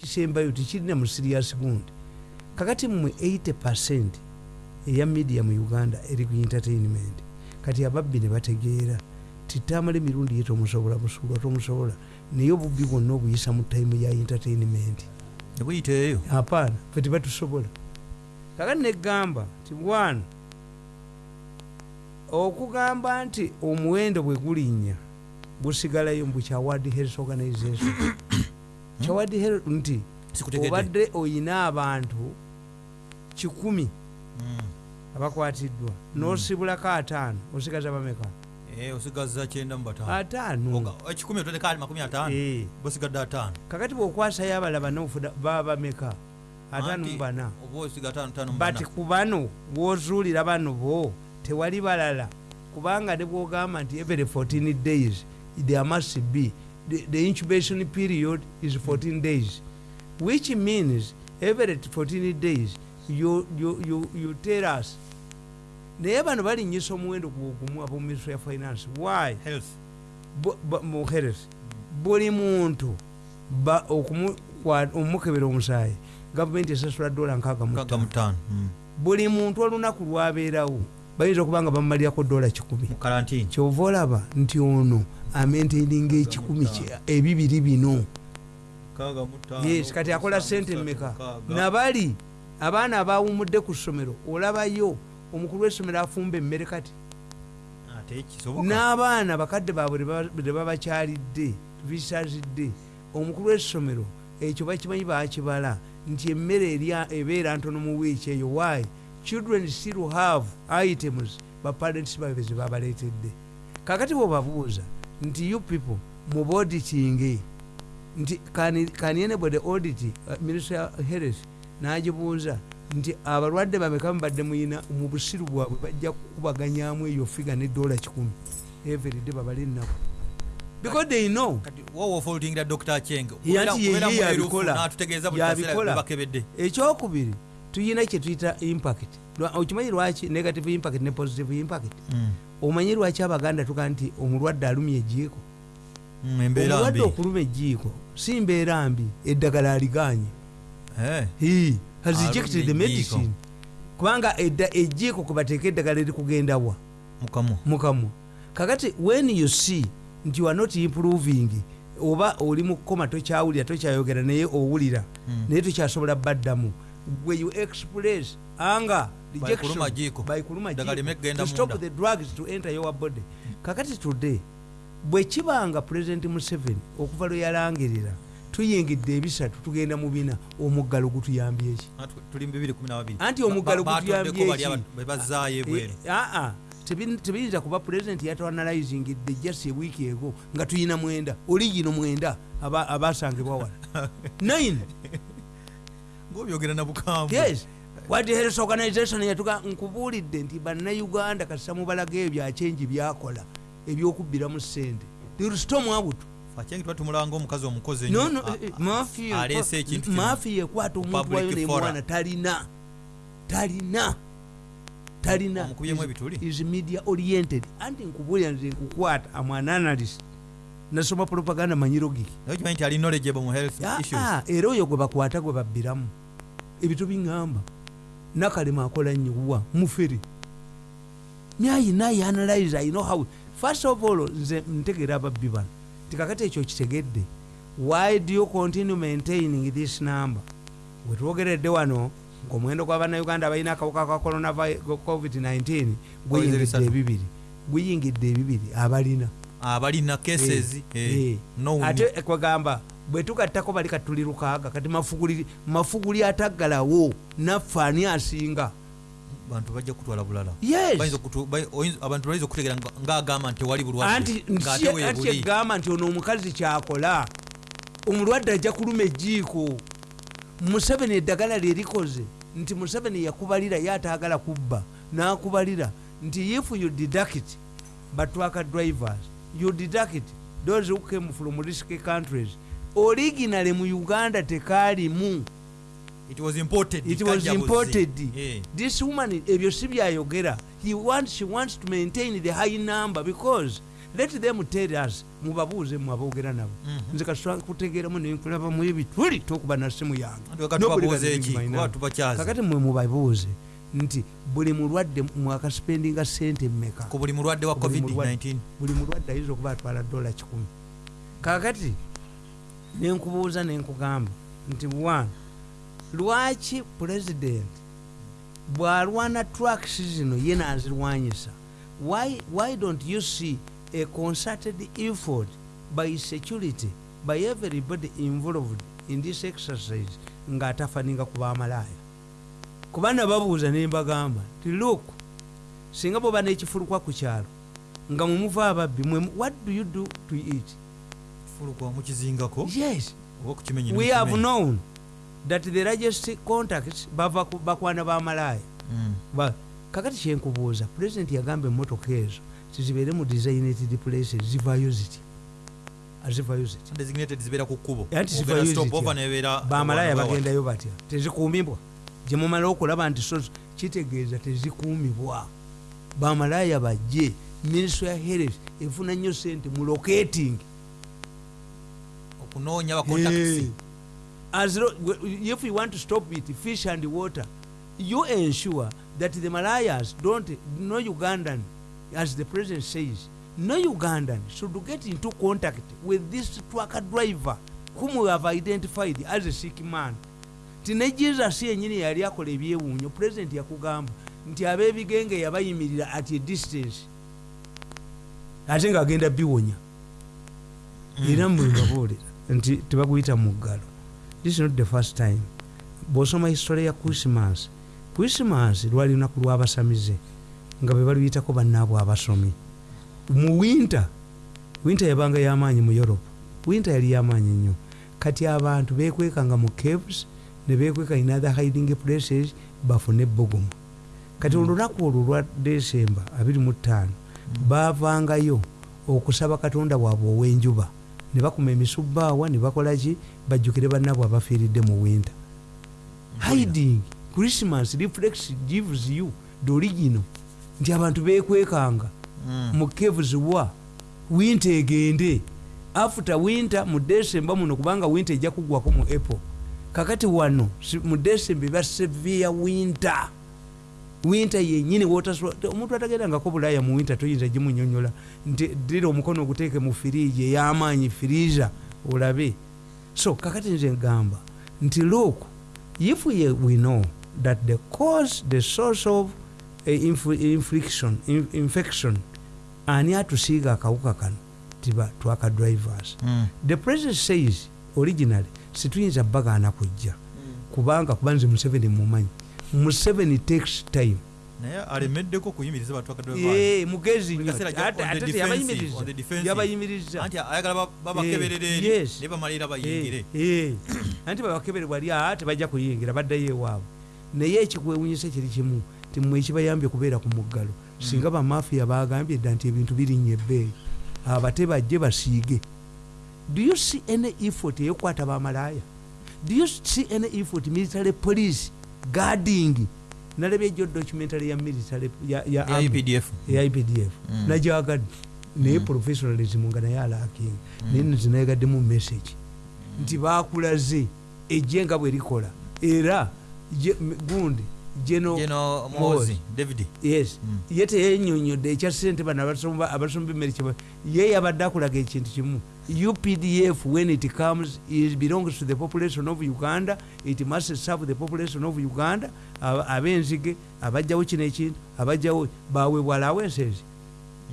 kisembayo tikirina mu serious gundi kakati mmwe 80 percent eya media mu uganda eri ku entertainment kati ababbi ne bategeera titamala emirundi ye tomusobola busuulwa tomusobola. Naye obubbi bwonna obuyisa mu time ya entertainment. Nebuyiteeyo apaana fe tebatusobola kakati negamba ti bwana okugamba nti omuwendo bwe gulinnya gusigalayo mbu kyaward health organization kyaward health nti obadde oyina abantu kikumi Mm. abakwatiddwa nosibulako ataano osigaza bameka Eh, osigaza kyenda mu bataano. Ataano? Ekikumi otondeka ali makumi ataano? Eh. bosigadde ataano. Kakati bwokwasayo abalaba nofuda baba bameka? Ataano mu bana bana. ku bano bwozuulira bano bo tewali balala. Kubanga ne bwogamba nti every 14 days there must be the, the incubation period is 14 days which means every 14 days you, you, you, you tell us naye bano balinyisa omuwendo gwogumu abo ministry ya finance. Why? Mu health. Buli muntu omukebera omusaayi gavumenti esasula dola nkaaga mu Nkaaga ttaano. mu ttaano. Mm. buli muntu olunaku lwabeerawo bayinza okuba nga bamumalirako dola kikumi. Kyova olaba nti ono amaintaininga ekikumi ebibiri bino. Yes kati akola sente mmeka? nabali abaana abawumudde ku ssomero olabayo omukulu w'essomero afumba emmere kati? N'abaana bakadde baabwe bwe baba- bwe babakyalidde bisazidde omukulu w'essomero ekyo bakimanyi bakibala nti emmere ebeera ntono mu wiiki eyo. Why? Children still have items baparents babe ze babaleetedde. Kakati bwebabuuza nti you people mubauditinge nti can, anybody audit uh, ministry of health nagibuuza nti abalwadde bameka mubadde muyina mu busiru bwabwe bajja kukubaganyamu eyo figa ne dola kikumi. Everyday babale ennaku because they know. Ofoltingira dr cheng Ye anti ye- ye yabikola. natutegeeza buli Yabikola. kaseera bakebedde. Ekyokubiri tuyina kyetuyita impact. Okimanyi lwaki negative impact ne positive impact omanyi lwaki abaganda tuga nti omulwadde alumya ejiiko Mm, omulwadde okuluma ejiiko si mbeera mbi eddagala aliganye Eh, has rejected the medicine? Kubanga ejiiko kwebateeka eddagala erikugendawa mukamu. Mukamwa kakati when you see nti you are not improving oba oli mu kukoma tokyawulira tokyayogera naye owulira Mm. naye tokyasobola baddamu gwe you express anger jiiko. baikuluma Ddagala lime kugenda to stop the drugs to enter your body. Kakati today bwe kibanga president museveni okuva lwe yalangirira tuyingidde ebisatu tugenda mu bina omuggalo gutuyambye eki Ah, tu- tuli mu 2012 Anti omuggalo Ba- ba- gutuyambye batondeko bali ki? aba- be bazaayo ebweru. Eh, aa tebi- tebiyinza kuba pulezidenti yatwanalizingidde just ewiiki ego nga tuyina mwenda oligino mwenda aba- abasangibwa wala. Nine. Ngaobyogera na bukambwe World Health Organization yatuga nkubuulidde nti bannayuganda kasita mubalaga ebyo byakyenji byakola ebyokubbiramu sente tirusitomu abutu fakyengi tuba tumulanga omukazi omukozi eh, eh, mafiya ekwata omuntu wayo nemwana talina talina talina. Is- media oriented. Anti nkubuulira nze nkukwata am an analyst. Nasoma propaganda mu health Ah, issues? era oyo gwe bakwata gwe babbiramu. Ebito biŋŋamba nakalema akola nnyo mufere nyayi nayi analyze i know how. First of all nze ntegeera ababbi bano tikakati ekyo kitegedde why do you continue maintaining this number? Wetwogeredde wano ngaomuwendo gw'abannayuganda abalina akawuka ka corona covid-19 gweyingidde bisatu. ebibiri gweyingidde ebibiri abalina. Abalina cases Eh, eh, eh. ate kwegamba bwe tugattako bali katuli lukaaga kati mafuguli ataggalawo naffe ani asinga? Bantu bajja kutwala bulala. Abantu bayinza okutegeera nga- ng'agamba nti tewali bulwadde anti egamba nti ono omukazi kyakola omulwadde ajja kuluma ejiiko museveni eddagala lyerikoze nti museveni yakubalira ye ataagala kubba n'akubalira nti if you deduct batwaka drivers you deduct those who came from risky countries originally mu uganda tekaalimu. It was imported it was imported. Eh, this woman ebyo si byayogera. He wants, she wants to maintain the high number because let them tell us mubabuuze mwe aboogera nabo. Mhm. nze kasita kutegeeramu nenkulaba mu ebituli tokuba na simu yange. Mwe mubabuuze nti buli mulwadde mwakasipendinga sente mmeka? Ku buli mulwadde wa Ku buli mulwadde. covid-19 buli mulwadde ayinza okuba atwala dola kikumi? Kakati nenkubuuza nenkugamba nti one lwaki pulezidenti bw'alwana tracks zino ye nazirwanyisa? Why, why don't you see a concerted effort by security by everybody involved in this exercise ng'atafaninga ku bamalaaya kuba nababuuza nembagamba ti look singa bwoba n'ekifulukwa ku kyalo nga mwemuva ababbi what do you do to it fulukwa mukizingako yes. oba kukimenyera we have known that the largest contacts bava bakwana bamalaaya Ba- kakati kyenkubuuza pulezidenti yagamba emmotoka ezo tizibeere mu designated places zivayo zitya? awantu bagendayo batya? Tezikuumibwa? Gyemumala okulaba nti so kitegeeza tezikuumibwa. Bamalaaya bajje ministry ya health efuna nnyo sente mu locating okunoonya bacontacts As if you want to stop it fish and water you ensure that the malayas don't no ugandan as the president says no ugandan should get into contact with this trucker driver whom we have identified as a sick man. Ti ne jesus yenyini yali akola ebyewuunyo president yakugamba nti ab'ebigenge yabayimirira at a distance. Ate ng'agenda biwonya. Era mwebabuulira nti tebaguyita mu ggalo. This is not the first time. Bw'osoma history ya christmas christmas lwali lunaku lw'abasamize nga be baluyitako bannaabwe abasomi. Mu winter winter yabanga y'amaanyi mu europe. Winter yali y'amaanyi nnyo. Kati abantu bekwekanga mu caves ne bekweka in other hiding places bafune ebbugumu kati olunaku olwo lwa desemba 25 bavangayo okusaba katonda waabwe ow'enjuba ne bakuma emisubbaawa ne bakolaki bajjukire bannaabwe abafiiridde mu winter. Hiding christmas reflex gives you the original. Nti abantu bekwekanga mu caves wa winter egende. After winter mu december muno kubanga winter ejja kugwako mu april. Kakati wano mu december eba severe winter winter yenyini omuntu atagendangako bulaaya mu winter toyinza gimunyonyola. Nti ddira omukono oguteeke mu firiiji ey'amaanyi firiiza olabe. So kakati nze ngamba nti look if we, we know that the cause the source of uh, inf infliction, in, infection ani atusiiga akawuka kano tiba twaka drivers. The president says originally situyinza bagaana kujja. Kubanga kuba nze museveni mumanyi museveni takes time. Naye alemeddeko kuyimiriza mugezi nnyo Buli kaseera Ate- on the ate defensive, teyabayimiriza. on the defensive. yabayimiriza. Anti ayagala ba- babakeberera eri yes. ne bamalira bayingire. Eh, eh. anti babakebere bwali aa tebajja kuyingira baddayo ewaabwe. Naye ekikwewunyisa kiri kimu ti mmwe ekibayambye kubeera ku muggalo. Singa bamafiya bagambye dda nti ebintu birinnya ebbeeyi abate bajje basiige. Do you see any effort eyokukwata bamalaaya? Do you see any effort military police guarding. Nalabye ejo documentary ya military ya, ipdf Mm. najagadde naye professionalism nga naye alakinga naye nezinayegaddemu message. Nti bakulaze ejje nga bwe likola. Era gundi Mm. ye teyenyonyodde ekya sente bano abasomba emmere ye yabadde akulaga ekintu kimu updf when it comes it belongs to the population of uganda. It must serve the population of uganda. Ab'enzige abajjawo kino ekintu abajjawo baweebwalawo ensezi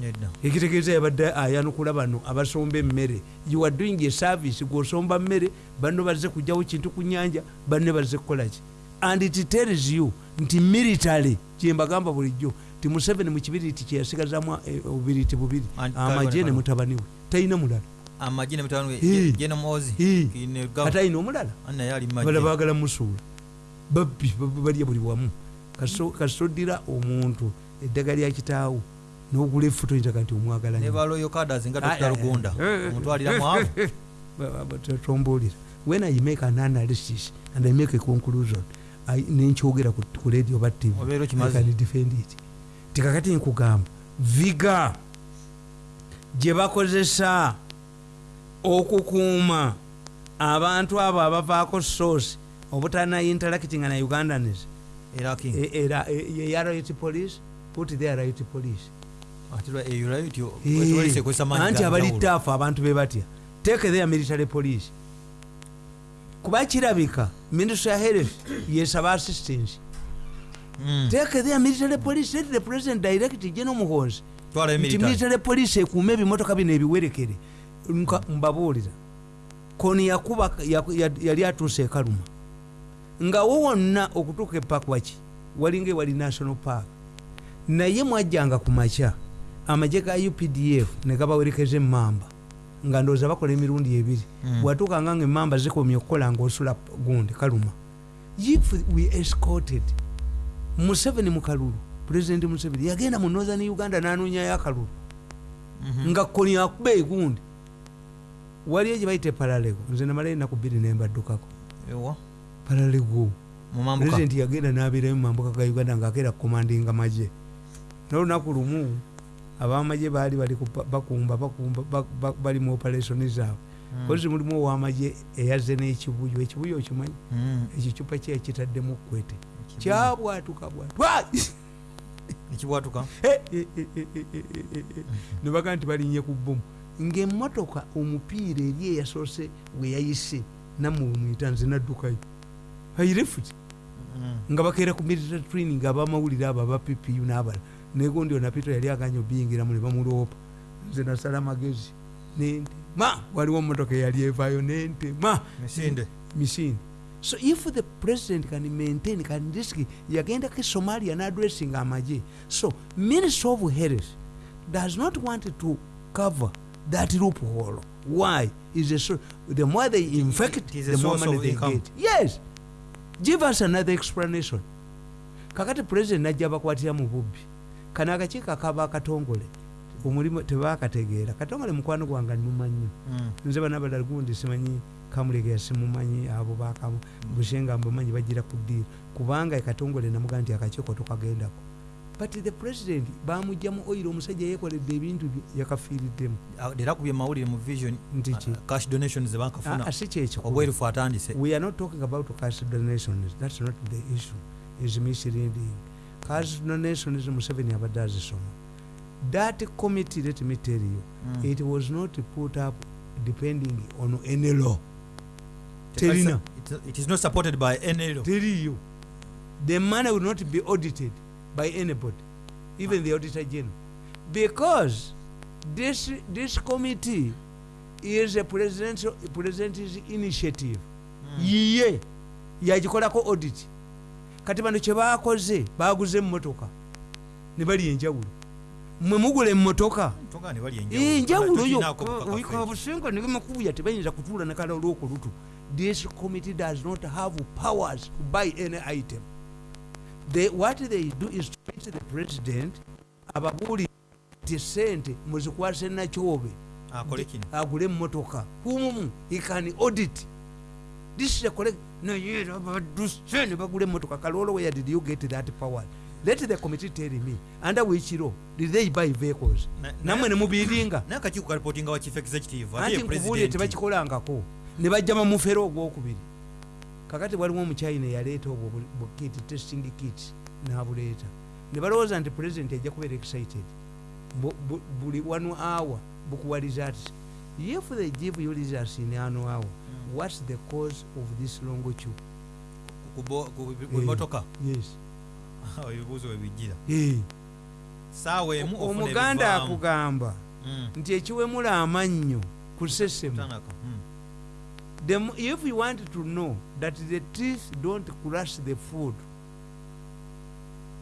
nedda. Ekitegeeza yabadde ayanukula bano abasomba emmere. You are doing a service gwosomba mmere banno bazze kugjawo kintu ku nyanja banne bazze kukolaki and it tells you nti military kyembagamba bulijjo ti museveni mu kibiriti kyeyasigazamu eh, obubiriti bubiri. And- amagye ne mutabani we. Talina mulala amagye ne mutabani Eh. we geno mozi Eh. ne kati alina omulala naye ali bala magye baagala musuula babbi bab- balya buli wamu. Kaso- kasita oddira omuntu. Eddagala lya kitaawo n'ogula efuto yinzaga nti omwagala ne nnyo. baloyo kadas nga Ah, dr ah, lugunda ah. omutwalira mwavu. tombuulira when i make an analysis and i make a conclusion. I- nenkyogera ku radio ba tv can defend it. Tikakati nkugamba. Viga. Gye bakozesa okukuuma. Abantu abo abavaako source obutana interactinga na ugandans era king E- e- ya right police put their right police anti abali taafu abantu be batya. Take their military police. Kuba kirabika ministry ya health yesaba assistance. Mm. take their military police let the president direct geno muhonzi nti military. police ekuuma ebimotoka bino ebiwerekere mbabuulira koni yakuba yaku- ya- yali atuuse ekaluma. Nga wo wonna okutuuka epakwaki walinga ewali national park. Naye mwajjanga ku makya amagye ga updf ne gabawerekeza emamba nga ndowooza bakola emirundi ebiri. Mm. bwatuukanga nga emamba zikomye okukola ngaosula gundi kaluma. If we escorted museveni mu kalulu president museveni yagenda mu northern uganda n'anoonyayo akalulu. Mhm. nga koni akuba egundi waliyo gye bayita paralego. Nze namala enaku bbiri nembaddukako. Paralego. President yagenda n'abeerayo mu mambuka ga uganda ng'akeera kukomandinga magye n'olunaku lumu abamagye baali bakumba bakumba ba- ba- bali mu operation zaabwe. Kozi mulimu owamagye eyazze n'ekibuyo ekibuyo okimanyi? Mm. ekicupa kye kitaddemu kwete kyabwatuka bwatwa ekibwatuka? Nebaga nti balinye ku bomu ngaemmotoka omupiira eri eyasoose we yayise nammwe mwita nze naddukayo. Airefuti Mm. nga bakeera ku military training abamawulire abo aba ppu n'abala. Negundi onapito yali aganya obiyingiramu ne bamuloopa nze nasala magezi. Nente. Ma waliwo motoka eyali evaayo nente. Ma misinde. So if the president can maintain can risk yagendako somalia n'addressing amagye. So ministry of health does not want to cover that loophole. Why? Is a so the more they infect It is the more money they income. get. Yes. Give us another explanation. Kakati president najja bakwatira mu bubbi. Kano akakiiko akaba akatongole omulimu tebakategeera. Katongole mukwano gwange numa nnyo Mm. nze bana balala gundi simanyi kamulegera simumanyi abo bakamu. Bushenga mbamanyi bagira ku ddiiro. Kubanga ekatongole namugaa nti akakiiko tokagendako but the president bamugjamu oyiro omusajja yekoledde ebintu bye yakafiiriddemu. Ah, era kubye mawulire mu vision Nti ki? ah, cash donations zebankafuna Ah, si kyekikulu obwerufu atandise. We are not talking about cash donations. That's not the issue. Is misleading. Cash donations museveni abadde azisoma. That committee let me tell you Mm. it was not put up depending on any law. Terina. it is not supported by any law. teriyo the money will not be audited by anybody even the auditor general because this this committee is a presidential president's initiative. Mm. yiye yagikolako audit. Kati bano kyebakoze baguza emmotoka ne bali enjawulo. Mwe mugula emmotoka ne enjawulo. yo Tulinaako bukakafu ekyo. kabusenga negemakubuya tebayinza kutuula nekala olwokulutu this committee does not have powers to buy any item they, what they do is to meet the president ababuulire ti sente muzikwase nakyobe agule emmotoka kumumu he can audit. This is a correct naye baduse ne bagula emmotoka kalolo where did you get that power? Let the committee tell me. Under which law did they buy vehicles? Na- namwe na- nemubiringa naye akakiiko kalipotinga wa chief executive anti nkubuulire president. tebakikolangako. Ne bajja bamufera ogwokubiri kakati waliwo omuchina yaleeta obwo bu- bu kit testing kit n'abuleeta. Ne balowooza nti president ajja kubeera excited. Bu- bu- buli one hour bukuwa results if they give you results in one hour what's the cause of this longo chu Ku bo- ku ku motoka yes. Ebibuuzo webijjira Eh. saawa emu omuganda akugamba Mm. nti ekiwemula amannyo ku sesemu. The, if you want to know that the teeth don't crush the food,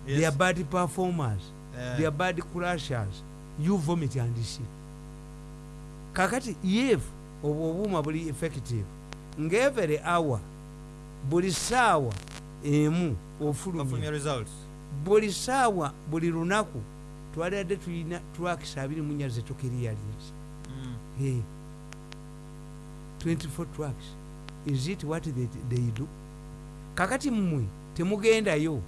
Yes. they are bad performers, Eh, they are bad crushers, you vomit and see. kakati if obwo obuuma buli effective ng'every hour buli saawa emu ofulumya results buli saawa buli lunaku twalidde tulina tracks abiri munya zetukiriyalinzi Mm. Hey, 24 trucks. Is it what they, they do? Kakati mmwe temugendayo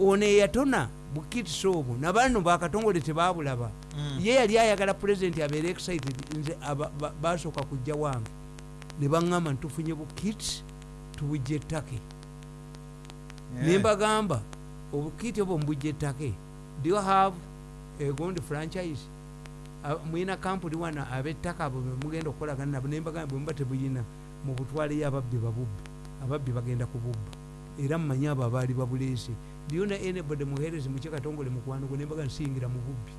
ono eyatona bukitisa obwo nabano bakatongole tebabulaba. Mm. ye yali ayagala pulezidenti abeere excited nze basooka kujja wange. Ne baŋŋamba ntufunye bukit tubujja ettake Eh. nembagamba obukiti obwo mubujja ettake do you have egondi franchise Mulina kampuni wana abettaka abo bemugenda okukolagana nabo nembagamba bwemuba tebuyina mubutwaleyo ababbi babubbi ababbi bagenda kububba era mumanyi abo abaali babuleese lyona anybody muherezi mukyekatongole mukwano gwe nembaga nsingira mu bubbi?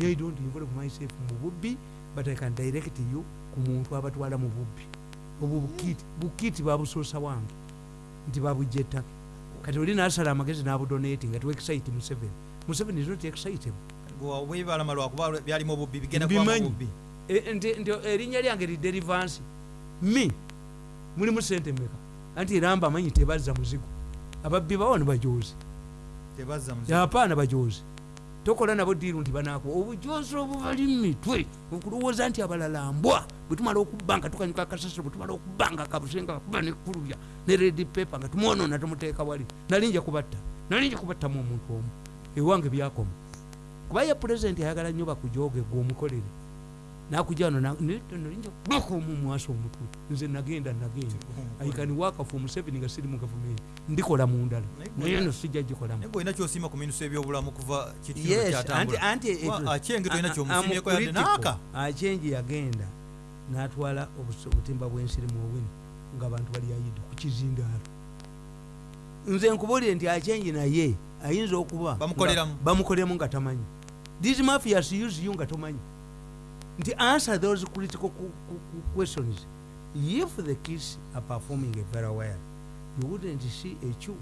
I don't involve myself mu bubbi but i can direct you ku muntu abatwala mu bubbi. Obwo bukiti bukiti babusoosa wange nti babujja ettaka kati oli nasala amagezi n'abudonati nga tiwexite museveni. Museveni is not excitable Gwe webalama lwakuba byalimu obubbi bigenda kubamu Mbimanyi. obubbi. E- nti erinnya lyange liderivansi mi mulimu sente meka anti eramba amanyi tebazza muzigo? Ababbi bawo ne bajozi apaana bajozi tokola nabo diiru nti banaku obujozi obubali mitwe okulowooza nti abalala mbwa bwe tumala okubba nga tukanyuka akasasiro bwe tumala okubba nga akabusenga kakuba nekulubya ne redi pepa nga tumwonoona tumuteeka wali. Nalinja kubatta nalinja kubattamu omuntu omu. Ewange byakoma kuba ye pulezidenti ayagala nnyo bakujooge gwe omukolere. Nakujano nalinja kubaka omu mwaso omutwe nze nagenda nagenda. Aikani wakafu omuseveni nga siri mu gavumenti ndikola mu ndala. Naye no sijja gikolamu naye gweolina kyosiima ku minusa ebyobulamu kuva Yes, anti- anti it- Wa- akyenge tolina a- a- kyomusiimyeko yadde? amucritical. naaka achenji yagenda natwala obutimba bwensiri mu owini ngaabantu bali ayidde ku kizindaalo. Nze nkubuulire nti achenji naye ayinza okuba nga- bamukoleramu nga tamanyi these mafias use you nga tomanyi nti answer those critical questions. If the kids are performing very well you wouldn't see a chew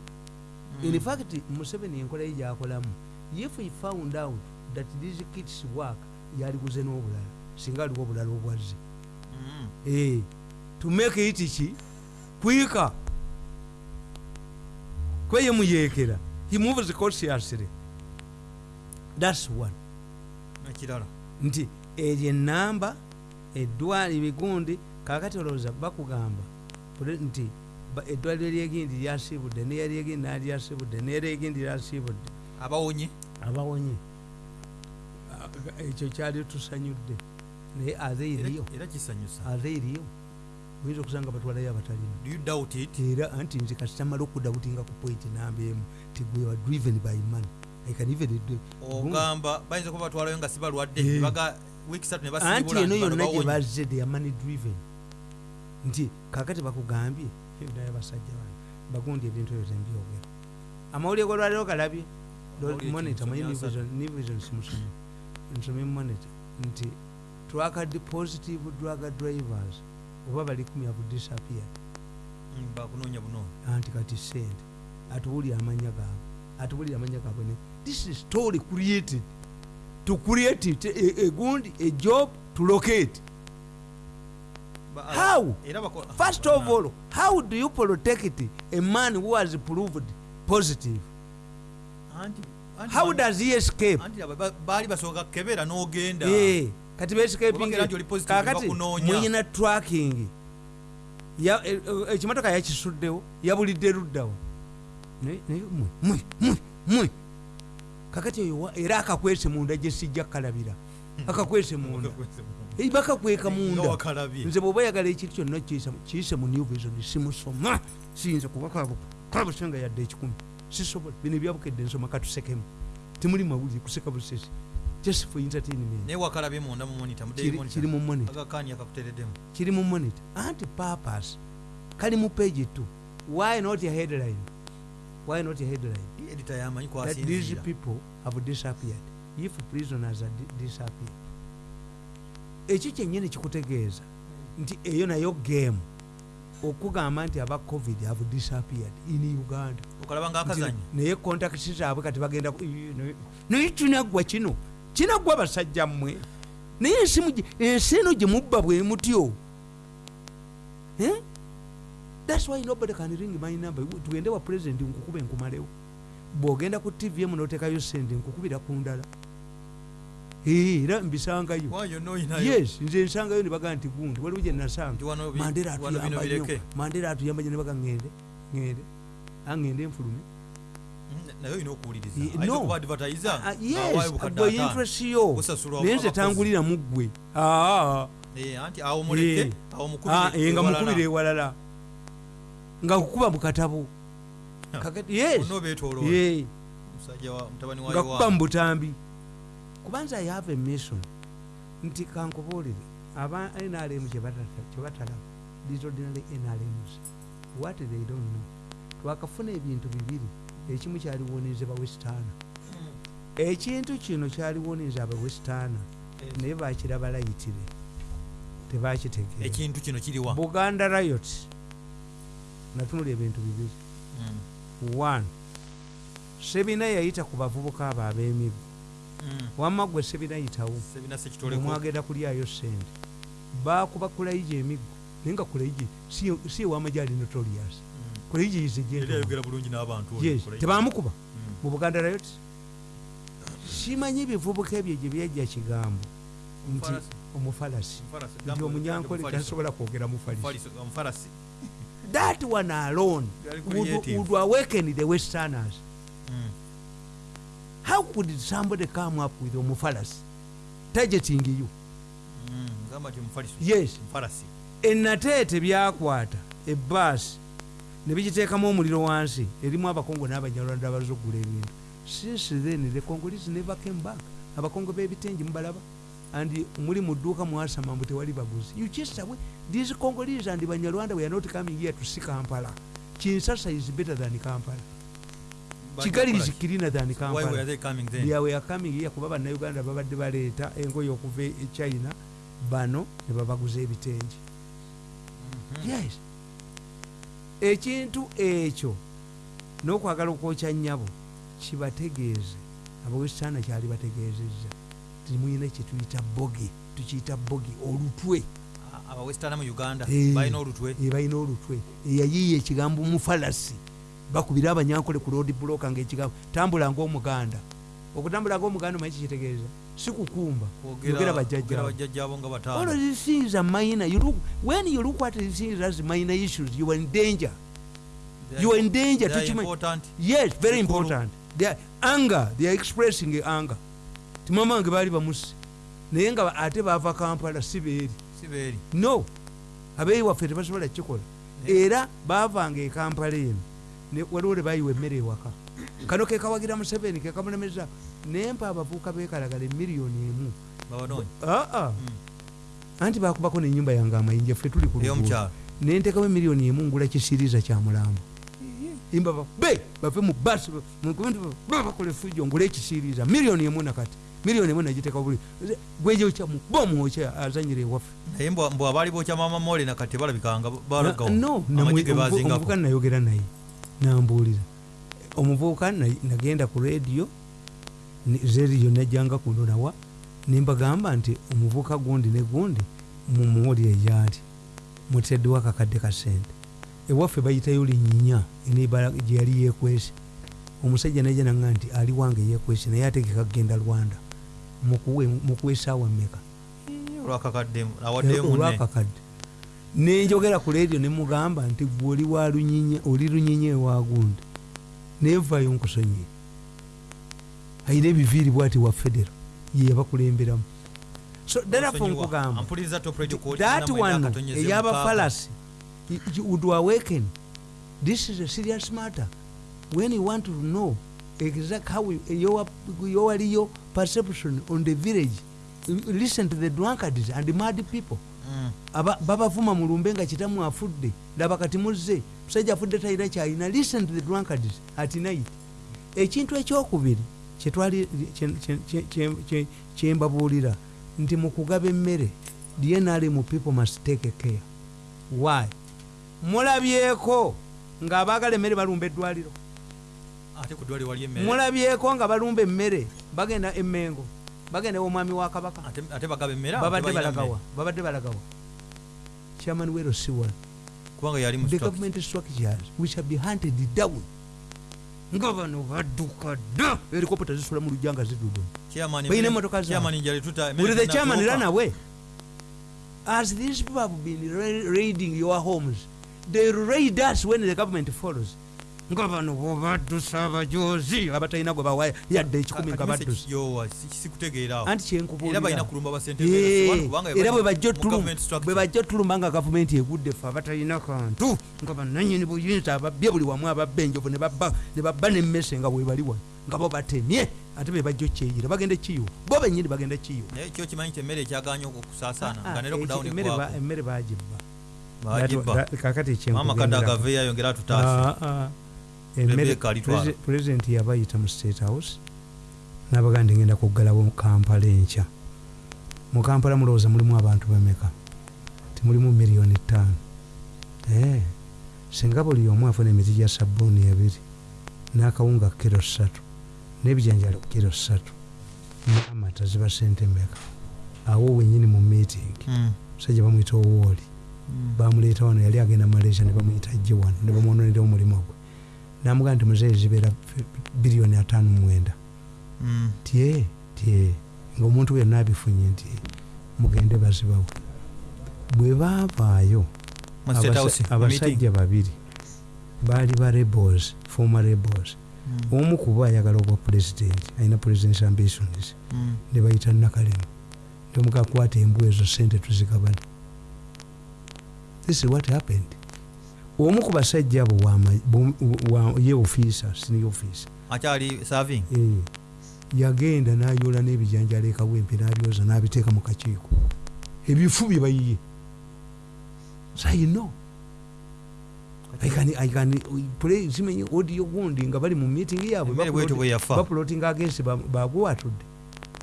Mm. in fact museveni enkola ye gyakolamu if he found out that these kits work yaliguze n'obulala singa aliwo obulala obwazze Mm. Eh, to make it ki kwika kweye muyekera he moves consciously thats one nti eryo enamba eddwala ebigundi kakati olowooza bakugamba nti eddwaliro lyegindi lyasiibudde neyalyegindi nalyasiibudde neryegindi lyasiibudde. Abawonye? Abawonye. Ekyo kyali tusanyudde. Naye aze eriyo. Era- era kisanyusa. Aze eriyo. Oyinza okusanga batwalayo abatalina era anti nze kasitamala okudawutinga ku point namba emu. Ti gwe wa driven by money Do- ogamba bayinza kuba batwalayo nga sibalwadde Eh. nebaga wiiki satu ne anti basibula eno yonna gye bazze they are money driven. Nti kakati bakugambye naye basajja bano bagundi ebintu ebyo tembyogera. Amawulire golwaliro galabye? Nivision simusomi nsomye monitor. Nti twakad positive drug drivers oba bali kumi have disappeared. Mm, bakunoonya bunoonya anti kati sente. Atuwulire amanya gaabwe. Atuwulire amanya gaabwe this is story created to create it, a, a good a job to locate. How? bako- first of all how do you protect a man who has proved positive? How does he escape? Baali basooka kebera n'ogenda. Eh, kati bescaping Obagera nti oli positive kakati bakunoonya. muyina tracking. E- e- ekimotoka yakisuddewo yabulidde luddawo. Naye mwe mwe mwe kakati wa- era akakwese munda gye sijja kkalabira akakwese munda. Bakakweka munda. nze bwoba oyagala ekintu kyonna kiyise mu new vision simusoma. Siyinza kuba kabusenga yadde ekikumi. Sisobola. Bino ebyabukedde nsoma katusekemu temuli mawulire kuseka busesi. Just for entertainment. Naye wakalabye munda mu monitor mu monitor. anti purpose. Kali mu page 2 why not a headline? Why not a headline edita yamanyi that these kwasinzira people have disappeared. If prisoners are di- disappeared ekyo kyennyini kikutegeeza nti eyo nayo game okugamba nti aba covid have disappeared in uganda. Naye kontakiti zaabwe kati bagenda naye- kinaggwa kino kinaggwa basajja mmwe. Naye ensi eno gye mubba bwe mutyo. Eh? thats why nobody can ring my number. Tugende wa president nkukuba enkumalewo bw'ogenda ku tv emu n'oteekayo sente nkukubira ku ndala. Era mbisangayo. Yes nze nsangayo ne bagaa nti gundi waliwo gye nasanga mandera atuyamba bireke. Mandera atuyamba nyo ne baga ŋŋende ŋŋende aŋŋende enfulume gwe interest yo. naye nze tangulira mu ggwe. Ah, Eh, ah, eh, nga mukubira ewalala. Nga kukuba mu katabo nga kuba mu butambi kubanza i have a mission. Nti kankubuulire aba nrm kyebatalaba these ordinary nrms what they don't know. Twakafuna ebintu bibiri. Ekimu kyaliwonize bawesitaana ekintu kino kyaliwonize abawesitaana naye bakiraba layitire tebakitegeera. Buganda riot natunula ebintu bibiri. Mm, one sebina yayita ku bavubuka abo ab'emiggo mm. wamma gwe sebina sekitoleko omwagenda kulyayo sente bakuba kulayija emiggo naye nga kulayija si ewamajali notorious. Mm. kulayija is a Yali gentleman. ayogera bulungi n'abantu oyo, yes kola- tebamukuba Mm. mu buganda riot simanyi ebivubuka ebyo gye byajja kigambo. Nti Omufarasi. omufalasi. Nti Gamba omunyankole tasobola kwogera mufalisi that one alone would, would awaken the westerners. Mm. how could somebody come up with omufalasi targeting you. Mm, yes. Omufarasi enateete byakwata ebbaasi ne bigiteekamu omuliro wansi erimu abakongo n'abanyarwanda abaza okugula ebintu. Since then the congolese never came back. Abakongo b'ebitengi mubalaba and muli mu dduuka mwasama mbu tewali baguzi you chase away these congolese and banyarwanda we are not coming here to see kampala. Kinsasa is better than kampala. Kigali is cleaner than Why were kampala they coming then? they were coming here kuba bannayuganda babadde baleeta engoye okuva e china bano ne babaguza ebitengi. Mhm. yes. Ekintu ekyo n'okwagala okwokya nnyabo kibategeeze. Abawesitaana kyali bategeezezza timuyina kyetuyita bogi tukiyita bogi olutwe. A- abawestana mu uganda Eh. balina olutwe. e balina olutwe. Eyayiiya ekigambo mufalasi. Bakubira abanyankole ku road bloka ngaekigambo tambula ngaomuganda okutambula ngaomuganda omanyi kikitegeeza si kukumba yogera bataano. These things are minor you look, when you look at these things as minor issues you are in danger. They you are in danger they are important. yes very important. They are anger they are expressing anger timama wange baali bamusi naye nga ate baava kampala si beeri. No abeeyi waffe tebasobola kukikola. Era baavanga ekampala eno ne- waliwo le bayiwa emmere ewaka. Kano kekawagira museveni kekamulemeza nempa abavubuka bekalagala emiliyoni emu. Aa Mm. anti bakubako nenyumba yange amayinja ffe tuli ku nentekawo emiliyoni emu ngula kisiriza kya mulambo imba be bave mu basi bakola efujjo ngula ekisiriza. Miliyoni emu nakati miliyoni emu nagiteka buli gwejokyamu bomwokya azanyira ewaffe naye mbwa mbwa abaali bookya maama mole nakati balabikanga balagawo no amagi ge bazingako omuvubuka nayogera naye. Nambuulira omuvubuka na- nagenda ku rediyo zeriyo najjanga kuno nawa. Nembagamba nti omuvubuka gundi ne gundi mumuwulire gyali muteddwa akakadde ka sente. Ewaffe bayitayo linyinya enebala gyeyali yekwese omusajja najja nanga nti ali wange yekwese naye ategeka kugenda rwanda mukuwe esaawa mmeka olwakakadde nenjogera ku leediyo nemugamba nti gwe oli wa lunyinya oli lunyinya ewa gundi nevayo nkusonyiye. Ayina ebiviiri bwati wa federo yeyabakulemberamu so therefore nkugamba that one eyabafalasi would awaken. This is a serious matter. When you want to know exact how you- your your your perception on the village. Listen to the drunkards and the mad people. Mm. Aba- babavuma mu lumbe nga kitamu afudde. Laba kati muzze musajja afudde talina kyalina listen to the drunkards at night. Ekintu ekyokubiri kyetwali kye- kye- kye- kye- kye- kyembabuulira nti mu kugaba emmere dnrm people must take care. Why? Mulabyeko ng'abaagala emmere balumba eddwaliro mulabyeko nga balumba emmere bagenda emmengo bagenda omwami wa kabaka. Babadde balagawa babadde balagawa. Chairman wero mu the government structures which have been hunted down nga bano badduka dda helicopter zisula mu lujja nga tuta- emmere will the chairman away as these people have been ra- raiding your homes they raid us when the government follows nga bano bobaddusa abajozi abatalina gwe bawa yadde ekikumi nga baddusa sikutegeerawo anti era balina kyenkubuulira kulumba basente Eh, era bwe bajja ottulumba nga gavumenti egudde ffe abatalina kantu nga bananyini buyinza ababbye buli wamu ababba enjovu ne babba ne babba nemmese nga webaliwa nga bo batemye ate be bajja okyeyira bagenda kiyo. Bo benyini bagenda kiyo. Naye kyo kimanyi nti emmere ekyaganya okusaasaana Ah, nga ne ah, lockdown emmere ba- ekwako. emmere bagibba kakati maama kadde ekyenkugendera agaveeyo ayongera atutaase. Rebecca alitwala. Pulezidenti yabayita mu state house nabaga ndi ngenda kuggalawo kampala enkya. Mu kampala mulowooza mulimu abantu bameka? Timulimu miliyoni ttaano. Eh, singa buli omu afuna emiti gya sabbuuni ebiri n'akawunga kiro ssatu n'ebijanjalo kiro ssatu n'amata ziba sente meka awo wenyini mu meeting Mm, musajja bamwyita owooli mm. bamuleeta wano yali agenda malaysia ne bamuyita jje wano ne bamwononera omulimu gwe namugaa nti muzeeyi zibeera biliyoni ataano mwenda. Mm. tye tye ngaomuntu yenna abifunye nti mugende bazibawo bwe baavaayo abasajja babiri baali ba rebels former rebels. Mm, omu kuba ayagala obwa pulezidenti alina presidents ambitions. Mm. ne bayita nakalemu. Temukakwata embwa ezo sente tuzigabane. This is what happened omu ku basajja abo ye ofisa sini ofisa akyali Eh, yagenda n'ayoola n'ebijanjalo ekawempe n'abyoza n'abiteeka mu kakiiko. Ebifu bye bayiye play simenye audio gundi nga bali mu meeting yaabwe emmere bwetyo bwe yafa. bapulotinga agensi bagwatudde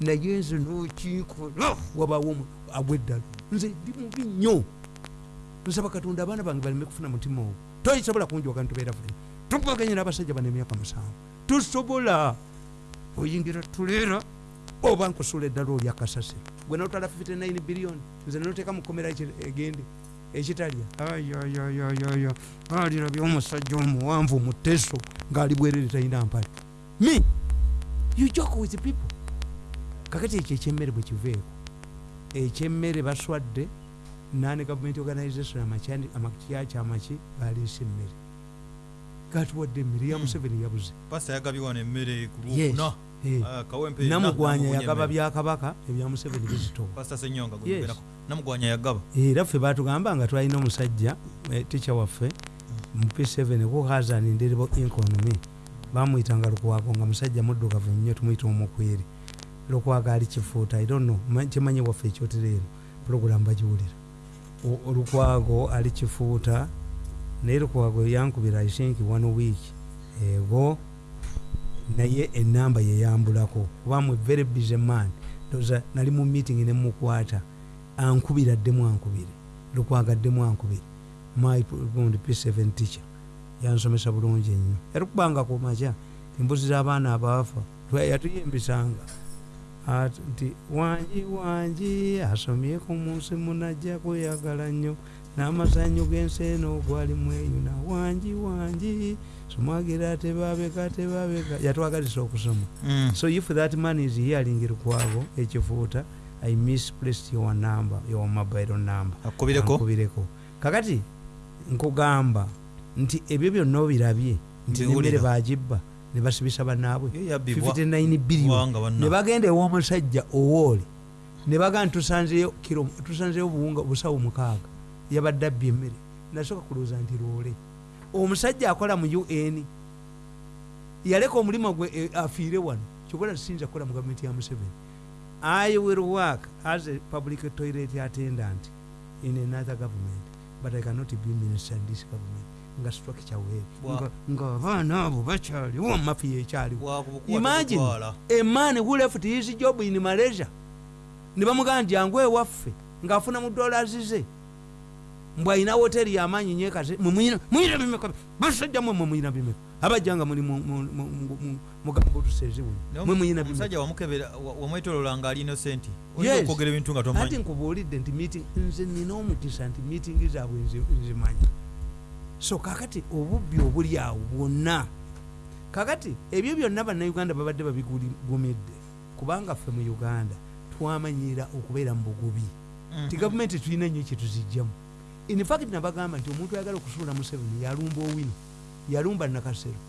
naye nze nokiikola wabaawo omu- agw'eddala nze ndi mubi nnyo nsaba katonda abaana bange baleme kufuna mutima ogwo. Toyisobola kunjoka ntubeera fena tupaganye n'abasajja bano emyaka musanvu tusobola. Oyingira tuleera. Oba nkusula eddala oli akasasiro gwe notwala 59 biliyoni nze noteeka mukomera egende ekitalya. Ayayayayaya alirabye omusajja omuwanvu muteso ng'ali bwerere talina mpale. Me you joke with people. Kakati ekyo ekyemmere bwe kiveeko. Ekyemmere baswadde nane government organization amakyani- amakyaki amaki baleese emmere. Gatuwadde emmere ya Hmm. museveni yabuze. Pasita yagabye wano emmere ku Yes. Eh, Ah, kawempe namugwanya na- yagaba byakabaka ebya museveni bizitowa. Pasita senyonga Yes. gweyogerako namugwanya yagaba. Era ffe batugamba nga twalina omusajja eh, tica waffe mu p7 ku hazan nderebo economy. Bamwyitanga lukwago nga musajja muddugavu nnyo tumwyita omukweri lukwago ali kifuuta i don't know ma- kimanyi waffe ekyotereero puroguramu bagiwulira O- olukwago ali kifuuta naye lukwago yankubira i think one week ego naye enamba yeyambulako kuba mu very busy man. Ndoza nali mu meeting nemukwata ankubira ddemu ankubire. Lukwagaddemu ankubire. My gundi p7 teacher. Yansomesa bulungi ennyo. Yatukubanga ku makya embuzi z'abaana abaafa yatuyimbisanga nti wanji wanji asomyeko mu nsi munajja kweyagala nnyo n'amazanyo g'ensi eno gwali mweyuna wanji wanji somwagira tebabeka tebabeka. Yatwagalisa okusoma. Mm. so if that man is hearing lukwago ekifuuta i misplaced your number your mobile number. Akubireko? Kakati nkugamba nti ebyo byonna obirabye nti nemmere bagibba ne basibisa yabbibwa 59 billion. ne bagenda ew'omusajja owooli ne bagaa tusanzeyo buwunga busawo mukaaga. Yabadde abbye emmere. Nasooka kulowooza nti loole. Omusajja akola mu un yaleka omulimu gwe eh, afiire wano. Kyobola tusinza kukola mu gavumenti ya museveni. I will work as a public toilet attendant in another government but i cannot be minister in this government nga structure weeri Bwa- Nga- ng'abaana abo bakyaliwo mafiya ekyaliwo Imagine. a man who left his job in malaysia? Ne bamugamba nti yangu ewaffe ng'afuna mu dollars ze. Mbw alina woteri yamaanyi nyekase muyina bimeka basajja mwe mwe muyina bimeka abajja nga muli mugambo wamukebera wa- wamwetolola ngaali innocent Yes. oyinza okwogera ebintu nga tomanyi. Nkubuulidde nti meeting nze nina omukisa nti meeting zaabwe nzi- nzimanyi so kakati obubbi obuli awo bwonna kakati ebyo byonna bannayuganda babadde babigumidde kubanga ffe mu uganda twamanyira okubeera mu bugubi. Mhm. ti gavumenti tulina nnyo kyetuzijjamu infact nabagamba nti omuntu ayagala okusuula museveni yalumba owino yalumba nakasero.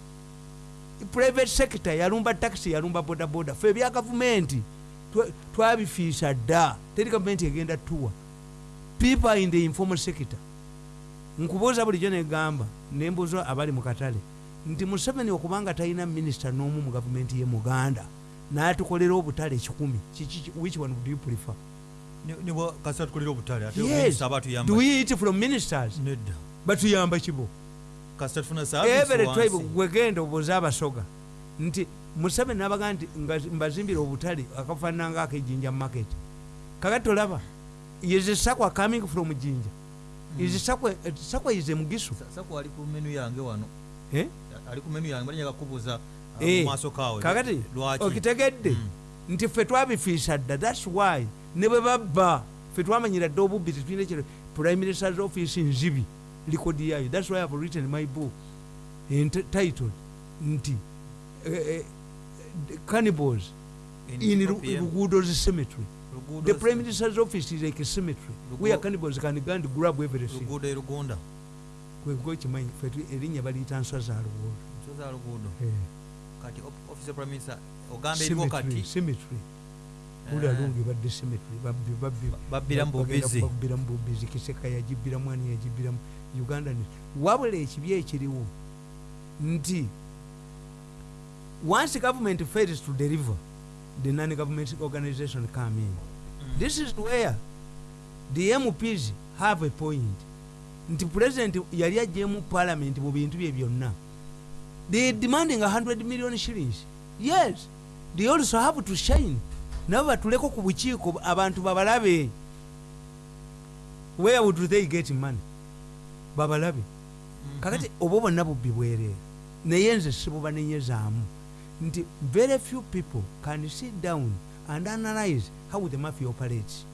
Private sector yalumba taxi yalumba bodaboda. Fe ebya gavumenti twa- twabifiisa dda. Teri gavumenti egenda tuwa people in the informal sector nkubuuza bulijjo negamba nembuuza abali mu katale nti museveni okubanga talina minisita n'omu mu gavumenti ye muganda n'atukolera obutale kikumi which one would you prefer? Yes. do we eat from ministers? Batuyamba kibo. Every tribe gwegenda obuuza abasoga. Nti museveni nabaga nti mbazimbira obutale akafaanana nga akejinja market. Kakati tolaba is sakwa coming from jinja sakwa sakwa is mugisu? Sako ali ku menu yange wano. Eh? ali ku menu yange balinyaga kubuuza Eh, mu maaso kaawe kakati? Lwaki? Okitegedde? Mm. nti ffe twabifiisa dda thats why. Ne bwe babba ffe twamanyira dda obubbi tetulina ekiro prime minister's office nzibi likodi yayo. Thats why i've written my book. Entitled nti eh, eh, cannibals in Ru- lugudo's cemetery. Luguudo the prime minister's office is like a cemetery. Lugu- where cannibals can go? And grab everything. Luguudo e lugunda. Kwekimanyi ffe tu- erinnya baliyita nswa za luguudo. Nso za luguudo. Eh, kati op- office ya prime minister ogamba eriwo cemetery kati? cemetery. Eh, uli alungi badde cemetery. Babbi babbi. Babbira mu bubizi kiseka yagibbira mwani yagibbiramu uganda ne wabula ekibi ekiriwo nti once government fails to deliver the non-government organization come in. This is where the mps have a point. Nti president yali ajjemu parliament mu bintu bye byonna. They demanding 100 million shillings. Yes they also have to shine. Nabo batuleko ku bukiiko abantu babalabe. Where would they get money? Babalabe. Kakati oba bonna bubbi bwereere naye nze sibubanenyezaamu nti very few people can sit down and analyze how the mafia operates.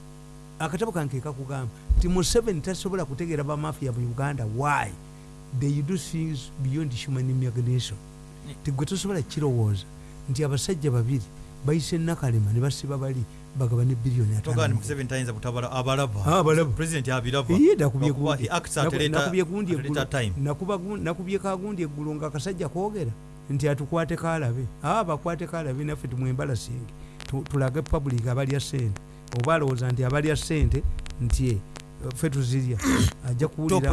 Akatabo kanke kakugamba nti museveni tasobola kutegeera bamafia mu uganda why? They do things beyond human imagination. Tigwe tosobola kirowooza nti abasajja babiri bayise nakalema ne basiba bali bagaba ne biliyoni nakubye kagundi eggulu. nga akasajja koogera nti atukwate kalabe. Aa bakwate kalabe naffe tumwembalasinge Tu- tulage public abalya sente oba alowooza nti abalya sente nti eh, ffe tuzirya. Ajja kuwuliramu.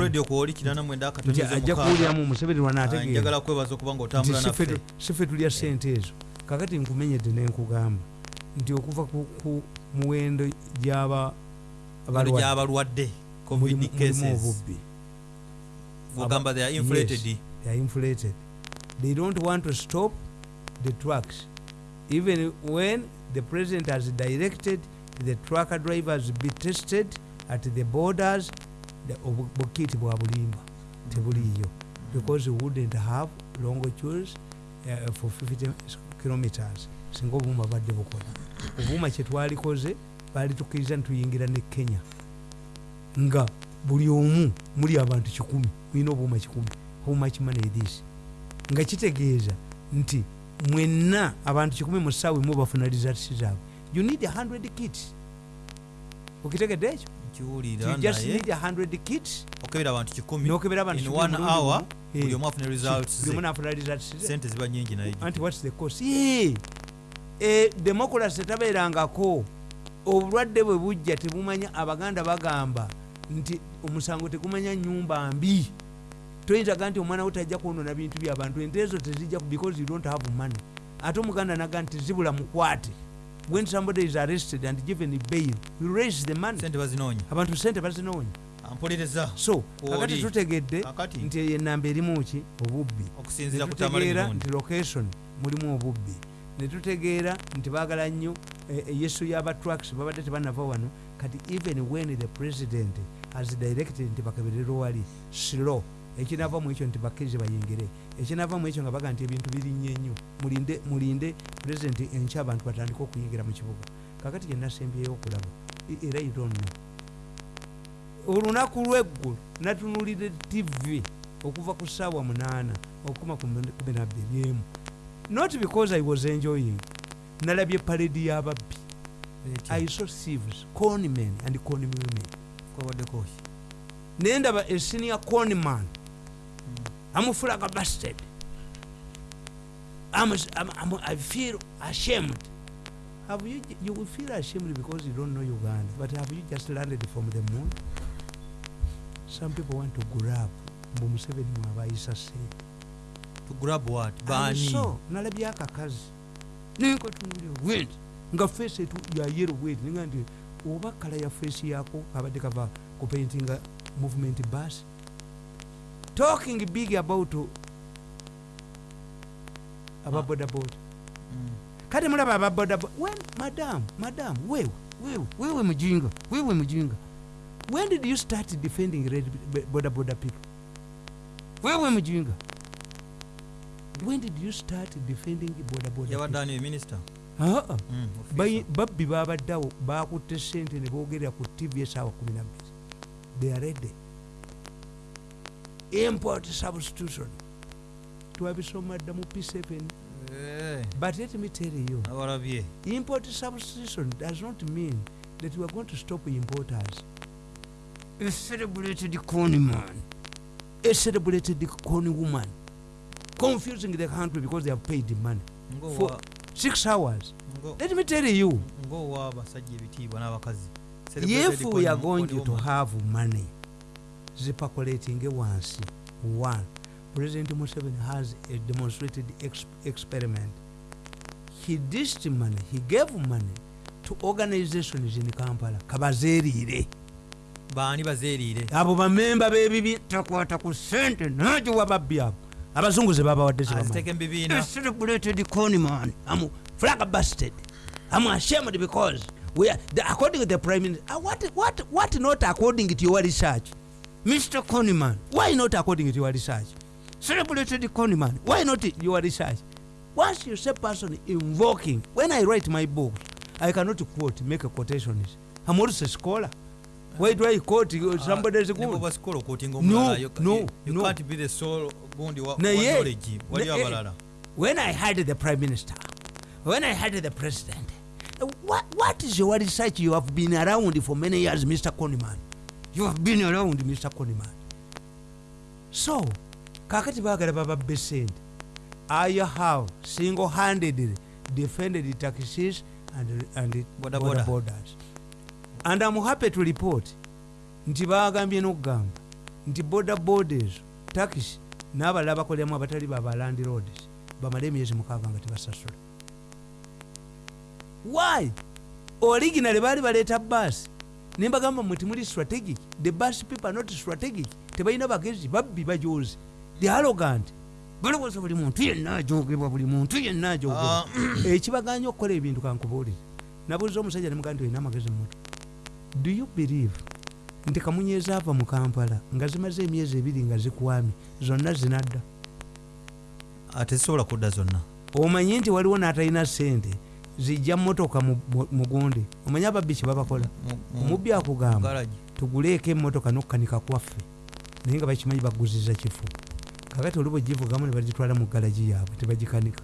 Museveni Ah, ffe tulya sente ezo. Kakati nkumenyedde nenkugamba nti okuva ku, muwendo gy'abalwadde mulimu obubbi. They are inflated. They are inflated. They don't want to stop the trucks. Even when the president has directed the trucker drivers be tested at the borders, the bwa bulimba tebuliyo because we wouldn't have long queues uh, for 50 kilometers. Singa obuuma badde bukola. Obuuma kyetwalikoze baali tukkiriza nituyingira ne kenya. Nga buli omu muli abantu kikumi mulina obuuma kikumi. How much money is this nga kitegeeza nti mwenna abantu kikumi mu ssaawa emu bafuna results zaabwe. You need 100 kits okitegedde ekyo? Nkiwulira you just naye. need 100 kits okebera abantu kikumi nokebera abantu in kikumi one omulundi hour gumu. Eh, ziba nyingi! Eh, democracy tabeerangako obulwadde bwe bujja tebumanya abaganda bagamba nti omusango tegumanya nyumba mbi toyinzaga nti omwana wo tajja kwonona bintu byabantu ente ezo tezijja because you don't have money. Ate omuganda naga nti zibula mukwate. When somebody is arrested and given bail you raise the money. Abantu sente bazinoonya. Ampolereza. So kakati tutegedde nti enamba erimu ki? Obubbi. Netutegeera nti location mulimu obubbi. Netutegeera nti baagala nnyo eh, eyesu y'abatrucks babadde tebanava wano kati even when the president has directed nti bakaberera wali slow ekinava mu ekyo nti bakkirize bayingire. Ekinava mu ekyo nga baga nti ebintu birinnye nnyo mulinde mulinde president enkya abantu batandike okuyingira mu kibuga. Kakati gyenasembyeyo okulaba E- era know. Olunaku lweggulu natunulire tv okuva ku ssaawa munaana okuma ku kumi nabbiri emu not because i was enjoying nalabye paledi y'ababbi i saw thieves conmen and conwomen kwabaddeko ki? Naye ndaba esenior conman amufulaga bastard I'm, I'm, I'm, i feel ashamed. Have you, you will feel ashamed because you don't know uganda but have you just landed from the moon? Some people want to grab mbu museveni mwabayisa sente to grab what? Bani? so nalabye akakazi nenkatunulya went nga feesi etu ya yero wet ninga nti oba kala ya feesi yako kabadde kava kupaintinga movement bus talking big about ababodaboda Mm. kati mulaba ababodaboda madam madam wewe wewe wewe mujinga wewe mujinga when did you start defending red boda boda people? Wewe mujinga when did you start defending boda boda yabadde people? ani minisita Ah, ah. Mm, babbi babaddewo bakutte sente ne boogerera ku tv esaawa 12 they are ready import substitution. Twabisoma dda mu p7 Eh, but let me tell you import substitution does not mean that we are going to stop importers. A celebrated corn man a celebrated corn woman. Confusing the country because they have paid money Ng'owa- For- six hours. ngo- let me tell you. n'abakazi. If we are going to have money zipaculating wansi. One. President museveni has a demonstrated ex experiment. He dished money he gave money to organizations in kampala. Kabazeeriire baani bazeeriire abo bamemba b'ebibi takwata ku sente nagiwa babbi abo. Abazungu ze babawadde am flag busted. I'm ashamed because we are the, according to the prime minister uh, what, what, what not according to your research mr conman why not according to your research? Celebrated conman why not your research? Once you say person invoking when i write my books i cannot quote make a quotations i'm also a scholar. Why do i quote uh, somebody's good basikola okwotinga No, omulala You no, you- you no. can't be the sole knowledge. Wali naye- abalala when I had the prime minister, when I had the president, what, what is your research? You have been around for many years, Mr. Koniman. You have been around, Mr. Koniman. So, kakati bagala bababbe sente. I have single-handedly defended the taxis and, and border boda. borders. And I'm happy to report nti bagambye n'okugamba nti boda borders taxi n'abalala bakoleramu abatali babalandi roads bamale emyezi mukaaga nga tebasasula why originally baali baleeta bus nembagamba mwe timuli strategic the bus people are not strategic tebalina bagezi babbi bajozi the arrogant. Balowooza buli muntu yenna ajogebwa buli muntu yenna ajogebwa. Ah, ekibaganya okukola ebintu kankubuulire. Nabuuza omusajja nemugaa nti olina amagezi mumoto do you believe? Nti kamunyeeza ava mu kampala nga zimaze emyezi ebiri nga zikwamye zonna zinadda. Ate zisobola kudda zonna. Omanyi nti waliwo n'atalina sente zijja motoka mu- mu- mugundi omanyi ababbi kye babakola? Mu- mu- omubbi akugamba tuguleeko emmotoka n'okukanika kwaffe naye nga bakimanyi baguziza kifu kakati oli bwegivugamu ne bagitwala mu galagi yaabwe tebagikanika.